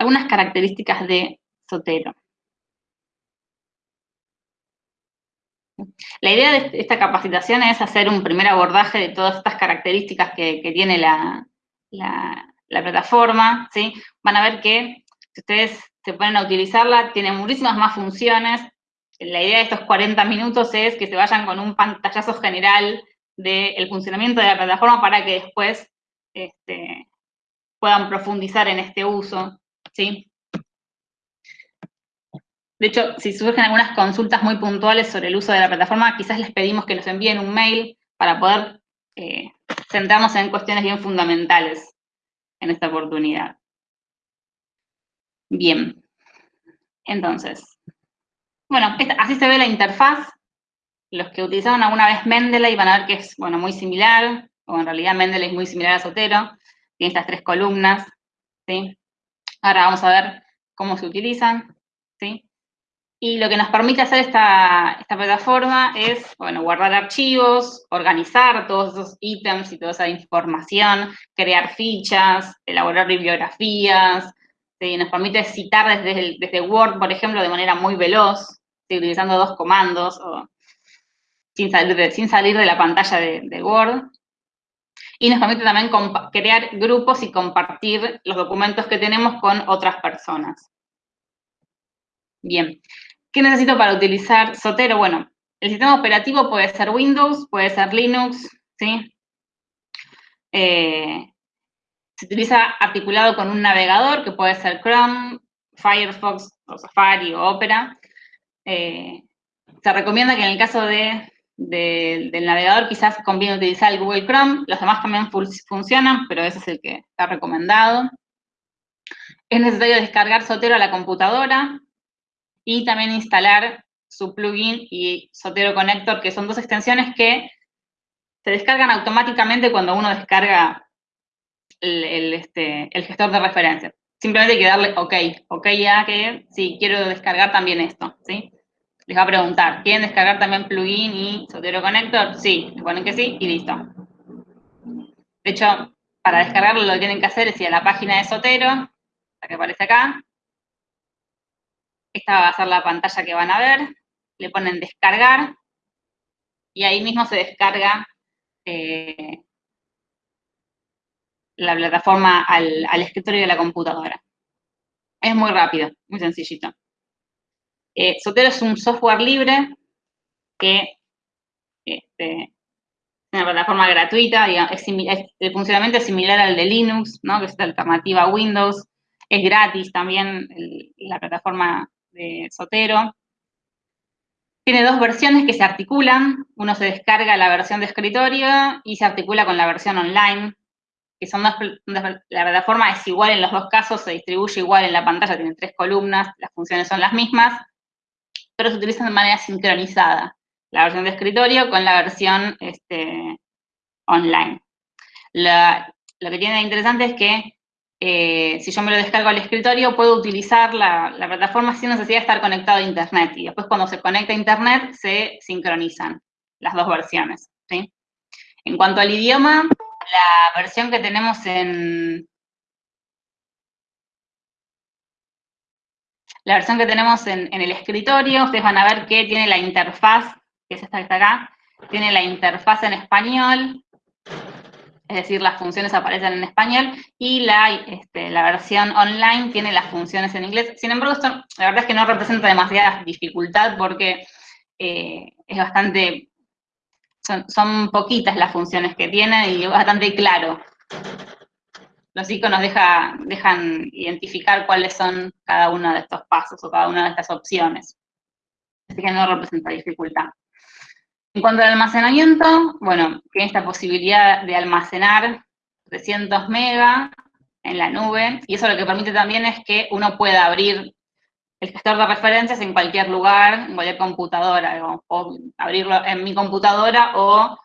algunas características de Sotero. La idea de esta capacitación es hacer un primer abordaje de todas estas características que, tiene la, plataforma, ¿sí? Van a ver que si ustedes se ponen a utilizarla, tiene muchísimas más funciones. La idea de estos 40 minutos es que se vayan con un pantallazo general del funcionamiento de la plataforma para que después este, puedan profundizar en este uso, ¿sí? De hecho, si surgen algunas consultas muy puntuales sobre el uso de la plataforma, quizás les pedimos que nos envíen un mail para poder eh, centrarnos en cuestiones bien fundamentales en esta oportunidad. Bien. Entonces, bueno, así se ve la interfaz. Los que utilizaron alguna vez Mendeley van a ver que es, bueno, muy similar, o en realidad Mendeley es muy similar a Sotero. Tiene estas tres columnas, ¿sí? Ahora vamos a ver cómo se utilizan, ¿sí? Y lo que nos permite hacer esta, plataforma es, bueno, guardar archivos, organizar todos esos ítems y toda esa información, crear fichas, elaborar bibliografías, nos permite citar desde, desde Word, por ejemplo, de manera muy veloz, utilizando dos comandos, o sin, salir de, la pantalla de Word. Y nos permite también crear grupos y compartir los documentos que tenemos con otras personas. Bien, ¿Qué necesito para utilizar Sotero? Bueno, el sistema operativo puede ser Windows, puede ser Linux, ¿sí? Eh, se utiliza articulado con un navegador que puede ser Chrome, Firefox, Safari o Opera. Eh, se recomienda que en el caso de, del navegador quizás conviene utilizar el Google Chrome, los demás también funcionan, pero ese es el que está recomendado. Es necesario descargar Sotero a la computadora, y también instalar su plugin y Sotero Connector, que son dos extensiones que se descargan automáticamente cuando uno descarga el, este, el gestor de referencias. Simplemente hay que darle OK, OK ya que sí, quiero descargar también esto, ¿sí? Les va a preguntar, ¿quieren descargar también plugin y Sotero Connector? Sí, le ponen que sí y listo. De hecho, para descargarlo lo que tienen que hacer es ir a la página de Sotero, la que aparece acá, esta va a ser la pantalla que van a ver. Le ponen descargar y ahí mismo se descarga eh, la plataforma al, escritorio de la computadora. Es muy rápido, muy sencillito. Eh, Sotero es un software libre que este, es una plataforma gratuita, el funcionamiento es similar al de Linux, ¿no? que es la alternativa a Windows, es gratis también la plataforma de Sotero. Tiene dos versiones que se articulan. Uno se descarga la versión de escritorio y se articula con la versión online, que son dos, la plataforma es igual en los dos casos, se distribuye igual en la pantalla, tiene tres columnas, las funciones son las mismas, pero se utilizan de manera sincronizada, la versión de escritorio con la versión este, online. lo que tiene interesante es que eh, si yo me lo descargo al escritorio, puedo utilizar la, plataforma sin necesidad de estar conectado a Internet. Y después cuando se conecta a Internet, se sincronizan las dos versiones. En cuanto al idioma, la versión que tenemos en... La versión que tenemos en, el escritorio, ustedes van a ver que tiene la interfaz, que es esta que está acá, tiene la interfaz en español, es decir, las funciones aparecen en español, y la, este, versión online tiene las funciones en inglés. Sin embargo, esto la verdad es que no representa demasiada dificultad porque eh, es bastante, son, poquitas las funciones que tiene y es bastante claro. Los iconos deja, dejan identificar cuáles son cada uno de estos pasos o cada una de estas opciones. Así que no representa dificultad. En cuanto al almacenamiento, bueno, tiene esta posibilidad de almacenar 300 megas en la nube, y eso lo que permite también es que uno pueda abrir el gestor de referencias en cualquier lugar, en cualquier computadora, o, abrirlo en mi computadora o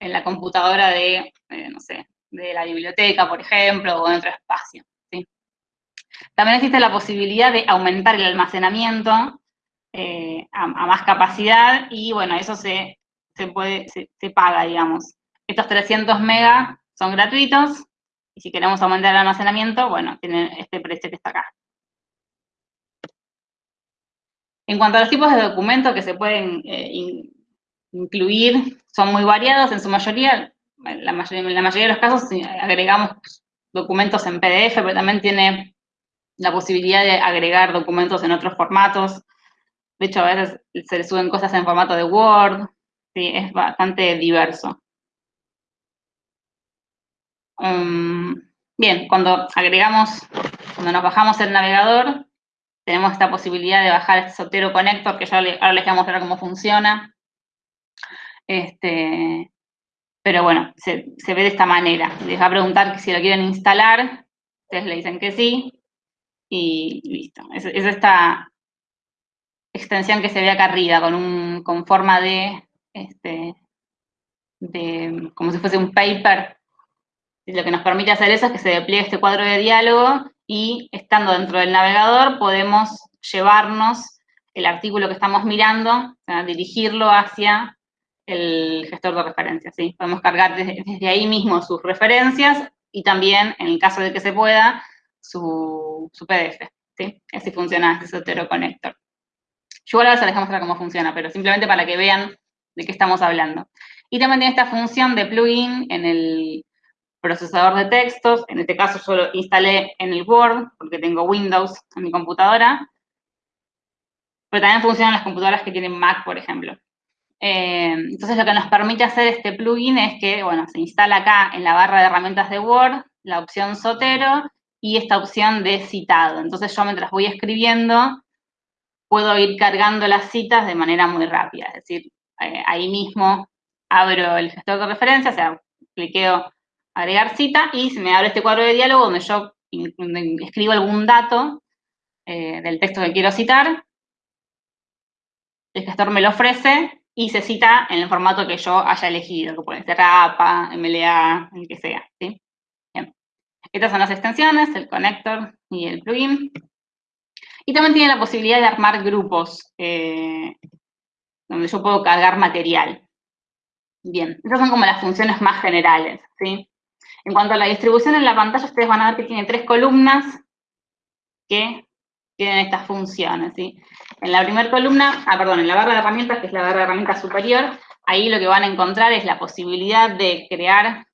en la computadora de, eh, no sé, de la biblioteca, por ejemplo, o en otro espacio. También existe la posibilidad de aumentar el almacenamiento eh, a, más capacidad, y bueno, eso se se, puede, paga, digamos. Estos 300 megas son gratuitos, y si queremos aumentar el almacenamiento, bueno, tienen este precio que está acá. En cuanto a los tipos de documentos que se pueden eh, incluir, son muy variados, en su mayoría, en la mayoría de los casos agregamos documentos en PDF, pero también tiene la posibilidad de agregar documentos en otros formatos. De hecho, a veces se le suben cosas en formato de Word, sí, es bastante diverso. Um, bien, cuando agregamos, cuando nos bajamos el navegador, tenemos esta posibilidad de bajar este Sotero Connector, que yo ahora les voy a mostrar cómo funciona. Este, pero bueno, se, ve de esta manera. Les va a preguntar si lo quieren instalar, ustedes le dicen que sí, y listo. Es, esta extensión que se ve acá arriba, con, un, con forma de, este, de, como si fuese un paper. Lo que nos permite hacer eso es que se despliegue este cuadro de diálogo y estando dentro del navegador podemos llevarnos el artículo que estamos mirando, dirigirlo hacia el gestor de referencias, ¿sí? Podemos cargar desde, ahí mismo sus referencias y también, en el caso de que se pueda, su, PDF, ¿sí? Así funciona este Sotero Connector. Yo ahora les dejo mostrar cómo funciona, pero simplemente para que vean de qué estamos hablando. Y también tiene esta función de plugin en el procesador de textos, en este caso yo lo instalé en el Word, porque tengo Windows en mi computadora, pero también funciona en las computadoras que tienen Mac, por ejemplo. Eh, entonces lo que nos permite hacer este plugin es que, bueno, se instala acá en la barra de herramientas de Word la opción Sotero y esta opción de citado. Entonces yo mientras voy escribiendo puedo ir cargando las citas de manera muy rápida. Es decir, eh, ahí mismo abro el gestor de referencia, o sea, cliqueo agregar cita y se me abre este cuadro de diálogo donde yo escribo algún dato eh, del texto que quiero citar. El gestor me lo ofrece y se cita en el formato que yo haya elegido, que puede ser APA, MLA, el que sea. Estas son las extensiones, el connector y el plugin. Y también tiene la posibilidad de armar grupos, eh, donde yo puedo cargar material. Bien, esas son como las funciones más generales, ¿sí? En cuanto a la distribución en la pantalla, ustedes van a ver que tiene tres columnas que tienen estas funciones, ¿sí? En la primera columna, ah, perdón, en la barra de herramientas, que es la barra de herramientas superior, ahí lo que van a encontrar es la posibilidad de crear,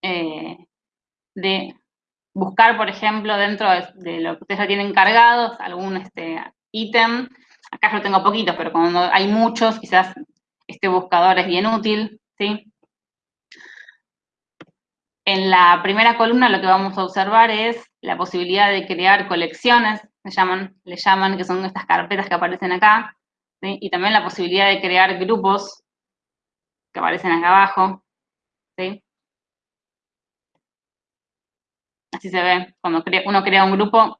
eh, de buscar, por ejemplo, dentro de, lo que ustedes ya tienen cargados, algún este, ítem. Acá yo tengo poquitos, pero cuando hay muchos, quizás este buscador es bien útil, ¿sí? En la primera columna lo que vamos a observar es la posibilidad de crear colecciones, le llaman, que son estas carpetas que aparecen acá, y también la posibilidad de crear grupos que aparecen acá abajo. Así se ve, cuando uno crea un grupo,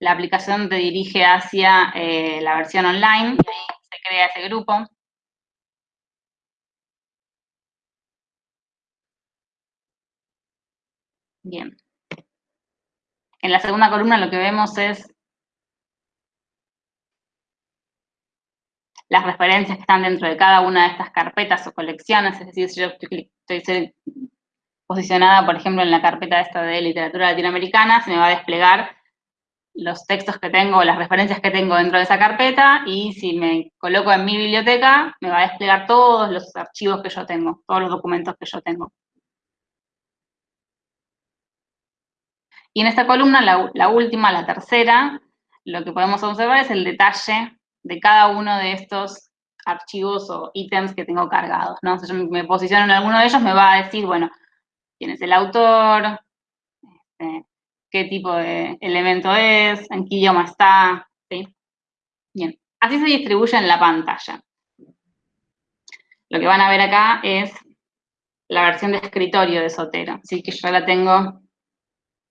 la aplicación te dirige hacia eh, la versión online, se crea ese grupo. Bien. En la segunda columna lo que vemos es las referencias que están dentro de cada una de estas carpetas o colecciones, es decir, si yo estoy, posicionada, por ejemplo, en la carpeta esta de literatura latinoamericana, se me va a desplegar los textos que tengo, las referencias que tengo dentro de esa carpeta, y si me coloco en mi biblioteca, me va a desplegar todos los archivos que yo tengo, todos los documentos que yo tengo. Y en esta columna, la, última, la tercera, lo que podemos observar es el detalle de cada uno de estos archivos o ítems que tengo cargados, ¿no? Si yo me posiciono en alguno de ellos, me va a decir, bueno, quién es el autor, este, qué tipo de elemento es, en qué idioma está. Bien, así se distribuye en la pantalla. Lo que van a ver acá es la versión de escritorio de Sotero, así que yo la tengo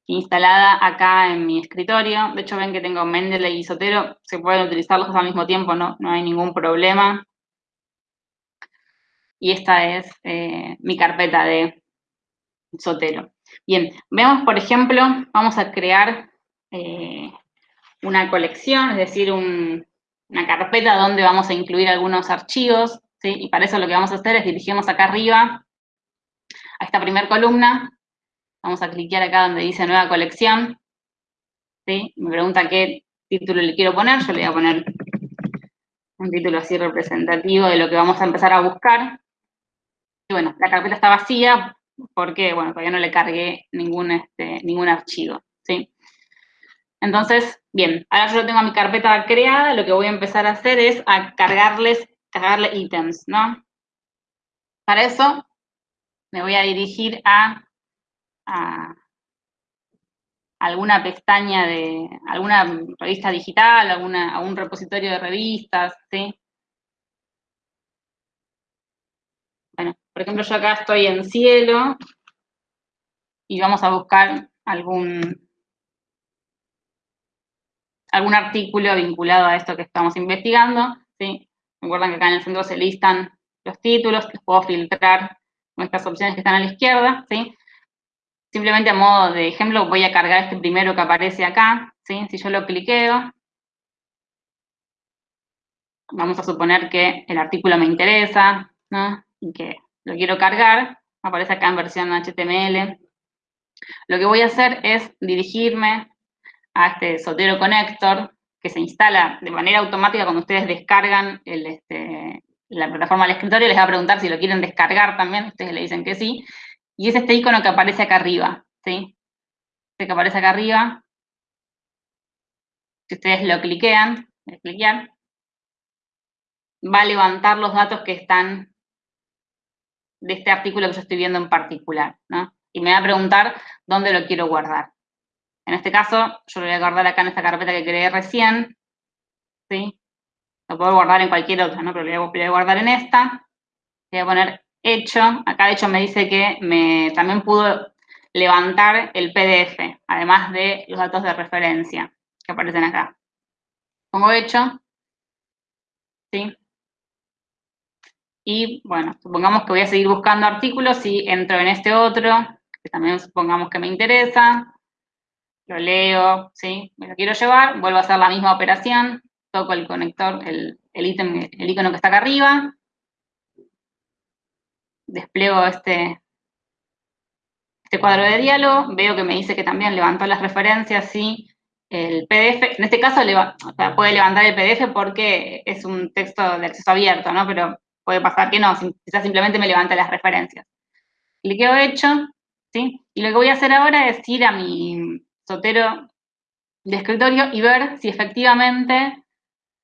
instalada acá en mi escritorio. De hecho, ven que tengo Mendeley y Sotero, se pueden utilizar los dos al mismo tiempo, no, no hay ningún problema. Y esta es eh, mi carpeta de Sotero. Bien, vemos, por ejemplo, vamos a crear eh, una colección, es decir, una carpeta donde vamos a incluir algunos archivos, ¿sí? Y para eso lo que vamos a hacer es dirigirnos acá arriba a esta primera columna, Vamos a cliquear acá donde dice nueva colección. ¿sí? Me pregunta qué título le quiero poner, yo le voy a poner un título así representativo de lo que vamos a empezar a buscar. Y bueno, la carpeta está vacía porque, bueno, todavía no le cargué ningún, este, ningún archivo, ¿sí? Entonces, bien, ahora yo tengo mi carpeta creada, lo que voy a empezar a hacer es a cargarles, cargarle ítems, ¿no? Para eso me voy a dirigir a, alguna pestaña de, alguna revista digital, alguna, a un repositorio de revistas, ¿sí? Bueno, por ejemplo, yo acá estoy en cielo y vamos a buscar algún, algún artículo vinculado a esto que estamos investigando, ¿sí? Recuerdan que acá en el centro se listan los títulos, los puedo filtrar con estas opciones que están a la izquierda, ¿sí? Simplemente a modo de ejemplo voy a cargar este primero que aparece acá. Si yo lo cliqueo, vamos a suponer que el artículo me interesa. Y que lo quiero cargar, aparece acá en versión HTML. Lo que voy a hacer es dirigirme a este Sotero Connector, que se instala de manera automática cuando ustedes descargan este, la plataforma del escritorio, les va a preguntar si lo quieren descargar también, ustedes le dicen que sí, y es este icono que aparece acá arriba, ¿sí? Este que aparece acá arriba, si ustedes lo cliquean, cliquear, va a levantar los datos que están de este artículo que yo estoy viendo en particular, ¿no? Y me va a preguntar dónde lo quiero guardar. En este caso, yo lo voy a guardar acá en esta carpeta que creé recién, ¿sí? Lo puedo guardar en cualquier otra, ¿no? Pero lo voy a guardar en esta. Voy a poner hecho. Acá de hecho me dice que me, también pudo levantar el PDF, además de los datos de referencia que aparecen acá. Pongo hecho. ¿Sí? Y bueno, supongamos que voy a seguir buscando artículos y entro en este otro, que también supongamos que me interesa, lo leo, ¿sí? Me lo quiero llevar, vuelvo a hacer la misma operación, toco el conector, el, el ítem, el icono que está acá arriba, despliego este, este cuadro de diálogo, veo que me dice que también levantó las referencias y el PDF, en este caso puede levantar el PDF porque es un texto de acceso abierto, ¿no? Pero puede pasar que no, quizás simplemente me levanta las referencias. Cliqueo hecho, ¿sí? Y lo que voy a hacer ahora es ir a mi sotero de escritorio y ver si efectivamente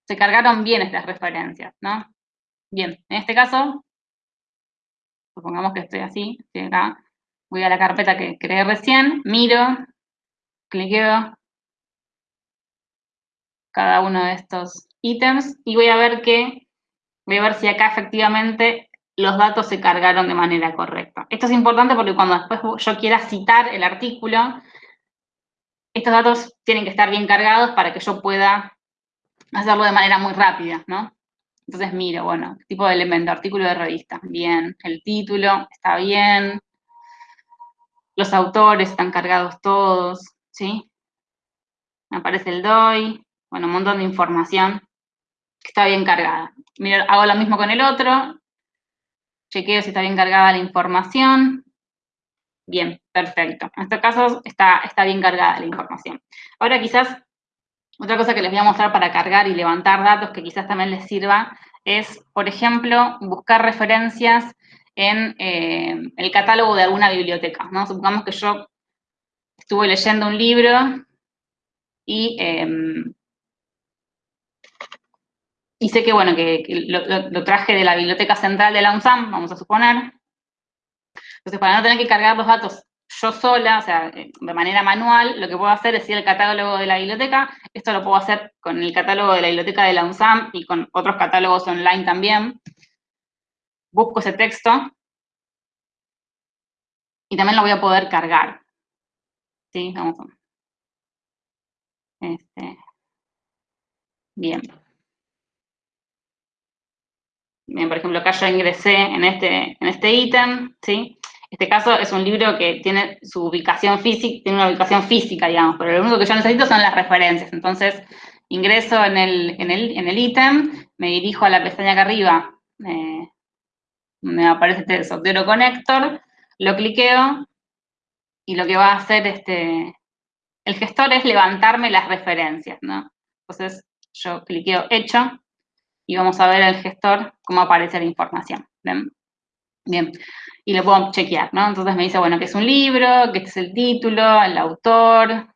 se cargaron bien estas referencias, ¿no? Bien, en este caso supongamos que estoy así, acá, voy a la carpeta que creé recién, miro, cliqueo cada uno de estos ítems y voy a ver que, voy a ver si acá efectivamente los datos se cargaron de manera correcta. Esto es importante porque cuando después yo quiera citar el artículo, estos datos tienen que estar bien cargados para que yo pueda hacerlo de manera muy rápida, ¿no? Entonces miro, bueno, tipo de elemento, artículo de revista, bien. El título está bien. Los autores están cargados todos, ¿sí? Aparece el DOI, bueno, un montón de información que está bien cargada. Miro, hago lo mismo con el otro, chequeo si está bien cargada la información. Bien, perfecto. En este caso está, está bien cargada la información. Ahora quizás otra cosa que les voy a mostrar para cargar y levantar datos que quizás también les sirva es, por ejemplo, buscar referencias en eh, el catálogo de alguna biblioteca. Supongamos que yo estuve leyendo un libro y, em, sé que, bueno, que, lo, traje de la biblioteca central de la UNSAM, vamos a suponer. Entonces, para no tener que cargar los datos yo sola, o sea, eh, de manera manual, lo que puedo hacer es ir al catálogo de la biblioteca, esto lo puedo hacer con el catálogo de la biblioteca de la UNSAM y con otros catálogos online también. Busco ese texto y también lo voy a poder cargar. ¿Sí? Vamos. Este. Bien. Bien, por ejemplo, acá yo ingresé en este, en este ítem, ¿sí? Este caso es un libro que tiene su ubicación física, tiene una ubicación física, digamos, pero lo único que yo necesito son las referencias. Entonces, ingreso en el ítem, en el, ítem, me dirijo a la pestaña acá arriba, me aparece este Sotero Connector, lo cliqueo, y lo que va a hacer este, el gestor es levantarme las referencias, ¿no? Entonces, yo cliqueo Hecho, y vamos a ver el gestor cómo aparece la información. Bien, y lo puedo chequear, ¿no? Entonces me dice, bueno, que es un libro, que este es el título, el autor,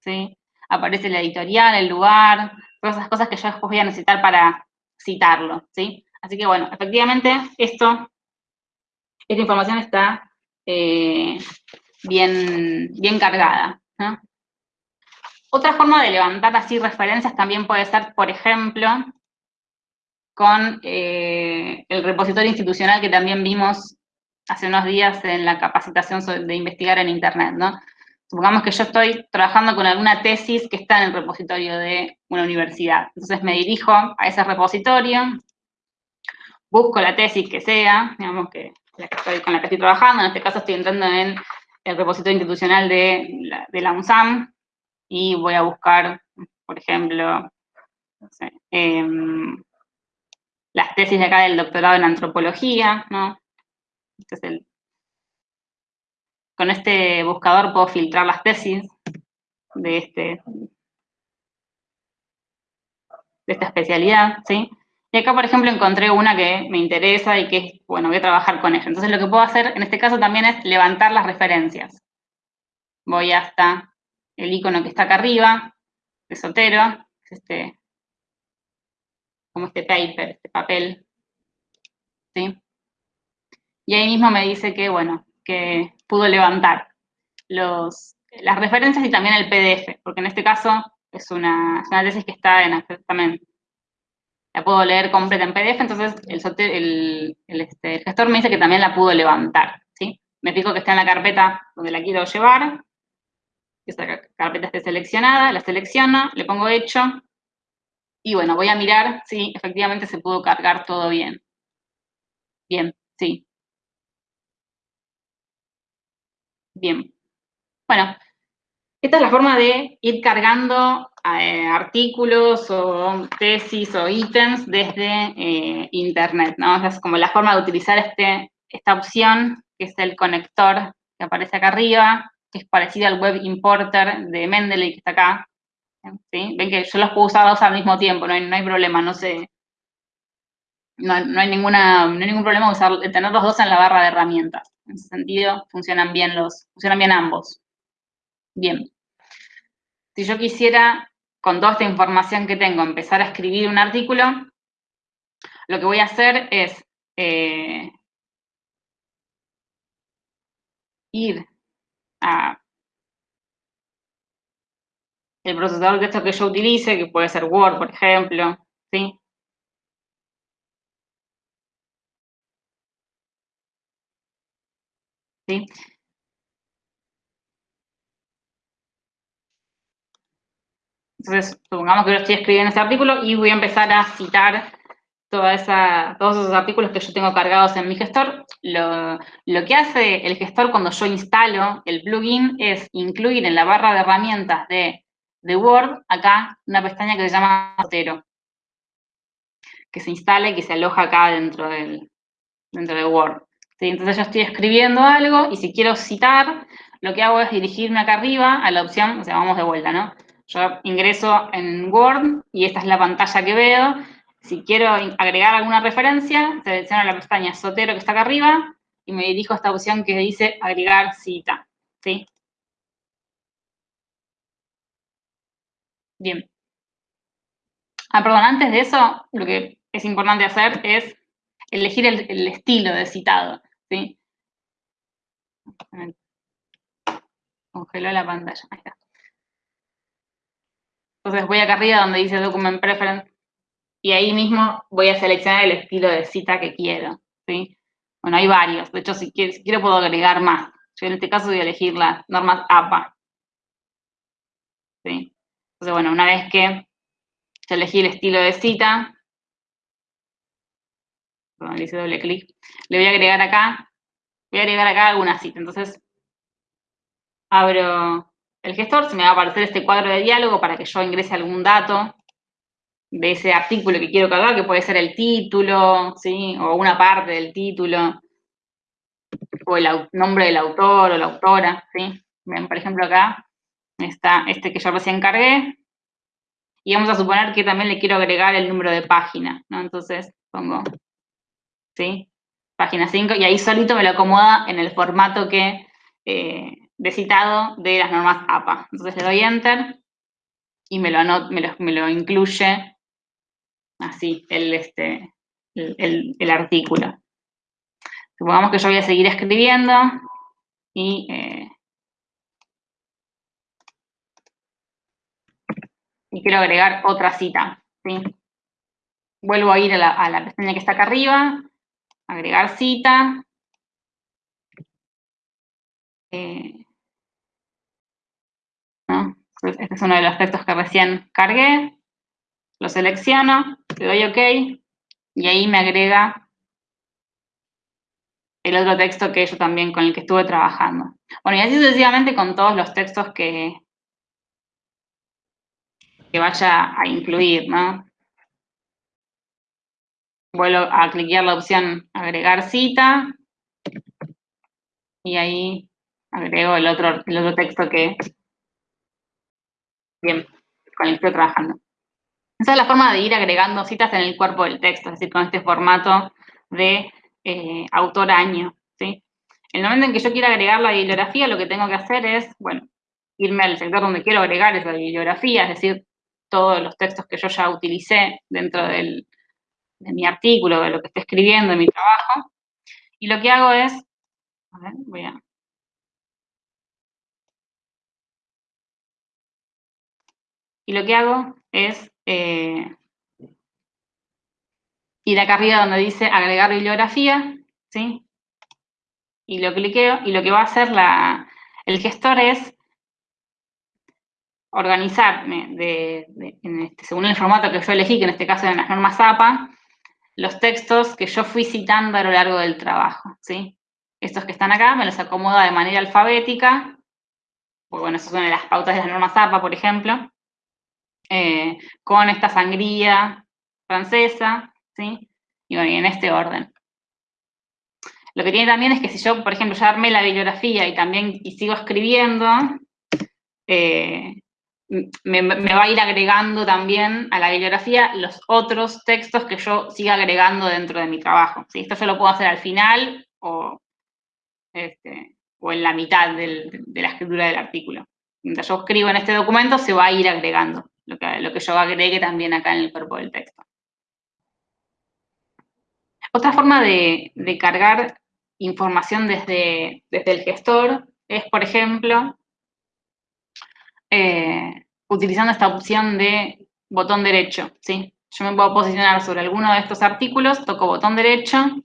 ¿sí? Aparece la editorial, el lugar, todas esas cosas que yo después voy a necesitar para citarlo, ¿sí? Así que bueno, efectivamente esto, esta información está eh, bien, bien cargada. Otra forma de levantar así referencias también puede ser, por ejemplo, con eh, el repositorio institucional que también vimos hace unos días en la capacitación de investigar en Internet, ¿no? Supongamos que yo estoy trabajando con alguna tesis que está en el repositorio de una universidad. Entonces me dirijo a ese repositorio, busco la tesis que sea, digamos que, con la que estoy trabajando, en este caso estoy entrando en el repositorio institucional de la, la UNSAM, y voy a buscar, por ejemplo, em, las tesis de acá del doctorado en antropología, ¿no? Este es el, con este buscador puedo filtrar las tesis de, este, de esta especialidad, ¿sí? Y acá, por ejemplo, encontré una que me interesa y que, bueno, voy a trabajar con ella. Entonces, lo que puedo hacer en este caso también es levantar las referencias. Voy hasta el icono que está acá arriba, de Sotero, este, como este paper, este papel, ¿sí? Y ahí mismo me dice que, bueno, que pudo levantar los, las referencias y también el PDF, porque en este caso es una, una tesis que está en también. La puedo leer completa en PDF, entonces este, el, gestor me dice que también la pudo levantar, ¿sí? Me fijo que está en la carpeta donde la quiero llevar, que esta carpeta esté seleccionada, la selecciono, le pongo hecho, y bueno, voy a mirar si efectivamente se pudo cargar todo bien. Bien, sí. Bien. Bueno, esta es la forma de ir cargando eh, artículos o tesis o ítems desde eh, Internet, ¿no? Es como la forma de utilizar este, esta opción, que es el conector que aparece acá arriba, que es parecido al Web Importer de Mendeley, que está acá. Ven que yo los puedo usar dos al mismo tiempo, no hay, no hay problema, no sé. No, hay ninguna, no hay ningún problema usar, tener los dos en la barra de herramientas. En ese sentido, funcionan bien, los, funcionan bien ambos. Bien. Si yo quisiera, con toda esta información que tengo, empezar a escribir un artículo, lo que voy a hacer es eh, ir a el procesador de texto que yo utilice, que puede ser Word, por ejemplo, ¿sí? Entonces, supongamos que yo estoy escribiendo ese artículo y voy a empezar a citar toda todos esos artículos que yo tengo cargados en mi gestor. Lo, que hace el gestor cuando yo instalo el plugin es incluir en la barra de herramientas de Word, acá una pestaña que se llama Zotero, que se instala y que se aloja acá dentro de Word. Entonces yo estoy escribiendo algo y si quiero citar, lo que hago es dirigirme acá arriba a la opción, o sea, vamos de vuelta, ¿no? Yo ingreso en Word y esta es la pantalla que veo. Si quiero agregar alguna referencia, selecciono la pestaña Sotero que está acá arriba y me dirijo a esta opción que dice agregar cita, ¿sí? Bien. Ah, perdón, antes de eso, lo que es importante hacer es elegir el, estilo de citado, ¿sí? Congeló la pantalla. Entonces voy acá arriba donde dice Document Preference y ahí mismo voy a seleccionar el estilo de cita que quiero, ¿sí? Bueno, hay varios, de hecho si quiero, puedo agregar más. Yo en este caso voy a elegir las normas APA, ¿sí? Entonces, bueno, una vez que elegí el estilo de cita, perdón, le hice doble clic, le voy a agregar acá, voy a agregar acá alguna cita. Entonces, abro el gestor, se me va a aparecer este cuadro de diálogo para que yo ingrese algún dato de ese artículo que quiero cargar, que puede ser el título, ¿sí? O una parte del título, o el nombre del autor o la autora, ¿sí? Ven, por ejemplo, acá está este que yo recién cargué, y vamos a suponer que también le quiero agregar el número de página, ¿no? Entonces pongo, ¿sí? Página 5, y ahí solito me lo acomoda en el formato que, eh, de citado de las normas APA. Entonces le doy Enter, y me lo, me lo, incluye así, el, este, el, artículo. Supongamos que yo voy a seguir escribiendo, y eh, y quiero agregar otra cita. ¿sí? Vuelvo a ir a la, pestaña que está acá arriba, agregar cita. Eh, este es uno de los textos que recién cargué. Lo selecciono, le doy OK, y ahí me agrega el otro texto que yo también, con el que estuve trabajando. Bueno, y así sucesivamente con todos los textos que, que vaya a incluir, ¿no? Vuelvo a cliquear la opción agregar cita y ahí agrego el otro, el otro texto que, bien, con el que estoy trabajando. Esa es la forma de ir agregando citas en el cuerpo del texto, es decir, con este formato de eh, autor-año, ¿sí? En el momento en que yo quiera agregar la bibliografía, lo que tengo que hacer es, bueno, irme al sector donde quiero agregar esa bibliografía, es decir, todos los textos que yo ya utilicé dentro de mi artículo, de lo que estoy escribiendo, de mi trabajo. Y lo que hago es, a ver, voy a... Y lo que hago es eh, ir acá arriba donde dice agregar bibliografía, ¿sí? Y lo cliqueo, y lo que va a hacer la, el gestor es organizarme de, este, según el formato que yo elegí, que en este caso eran las normas APA, los textos que yo fui citando a lo largo del trabajo, ¿sí? Estos que están acá me los acomoda de manera alfabética, porque bueno, esas son las pautas de las normas APA, por ejemplo, eh, con esta sangría francesa, ¿sí? Y bueno, y en este orden. Lo que tiene también es que si yo, por ejemplo, ya armé la bibliografía y también y sigo escribiendo, eh, me, va a ir agregando también a la bibliografía los otros textos que yo siga agregando dentro de mi trabajo. Esto yo lo puedo hacer al final o, este, o en la mitad de la escritura del artículo. Mientras yo escribo en este documento, se va a ir agregando lo que, lo que yo agregue también acá en el cuerpo del texto. Otra forma de, cargar información desde, desde el gestor es, por ejemplo, eh, utilizando esta opción de botón derecho, ¿sí? Yo me puedo posicionar sobre alguno de estos artículos, toco botón derecho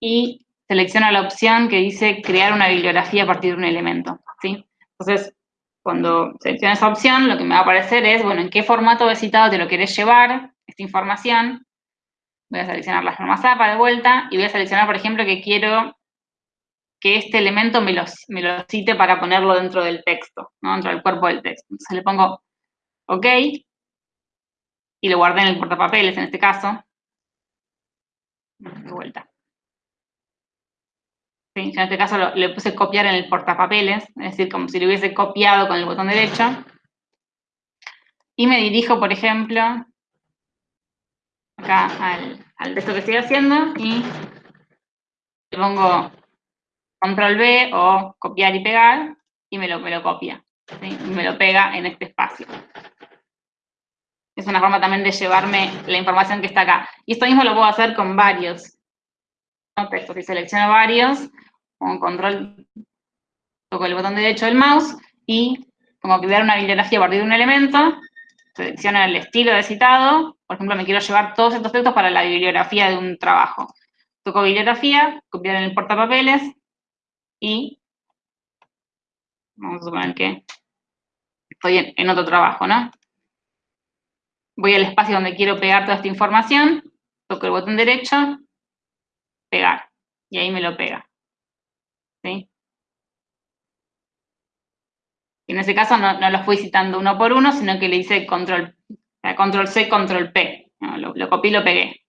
y selecciono la opción que dice crear una bibliografía a partir de un elemento, ¿sí? Entonces, cuando selecciono esa opción, lo que me va a aparecer es, bueno, en qué formato de citado te lo querés llevar, esta información. Voy a seleccionar las normas APA de vuelta y voy a seleccionar, por ejemplo, que quiero que este elemento me lo, cite para ponerlo dentro del texto, ¿no? dentro del cuerpo del texto. Entonces le pongo OK y lo guardé en el portapapeles en este caso. De vuelta. en este caso le puse copiar en el portapapeles, es decir, como si lo hubiese copiado con el botón derecho. Y me dirijo, por ejemplo, acá al, al texto que estoy haciendo y le pongo control B o copiar y pegar, y me lo, me lo copia, y me lo pega en este espacio. Es una forma también de llevarme la información que está acá. Y esto mismo lo puedo hacer con varios textos. Si selecciono varios, con control, toco el botón derecho del mouse y pongo crear una bibliografía a partir de un elemento, selecciono el estilo de citado, por ejemplo, me quiero llevar todos estos textos para la bibliografía de un trabajo. Toco bibliografía, copiar en el portapapeles, y vamos a suponer que estoy en, otro trabajo, ¿no? Voy al espacio donde quiero pegar toda esta información, toco el botón derecho, pegar, y ahí me lo pega. ¿Sí? En ese caso no, lo fui citando uno por uno, sino que le hice control, control C, control P. lo, lo copié y lo pegué.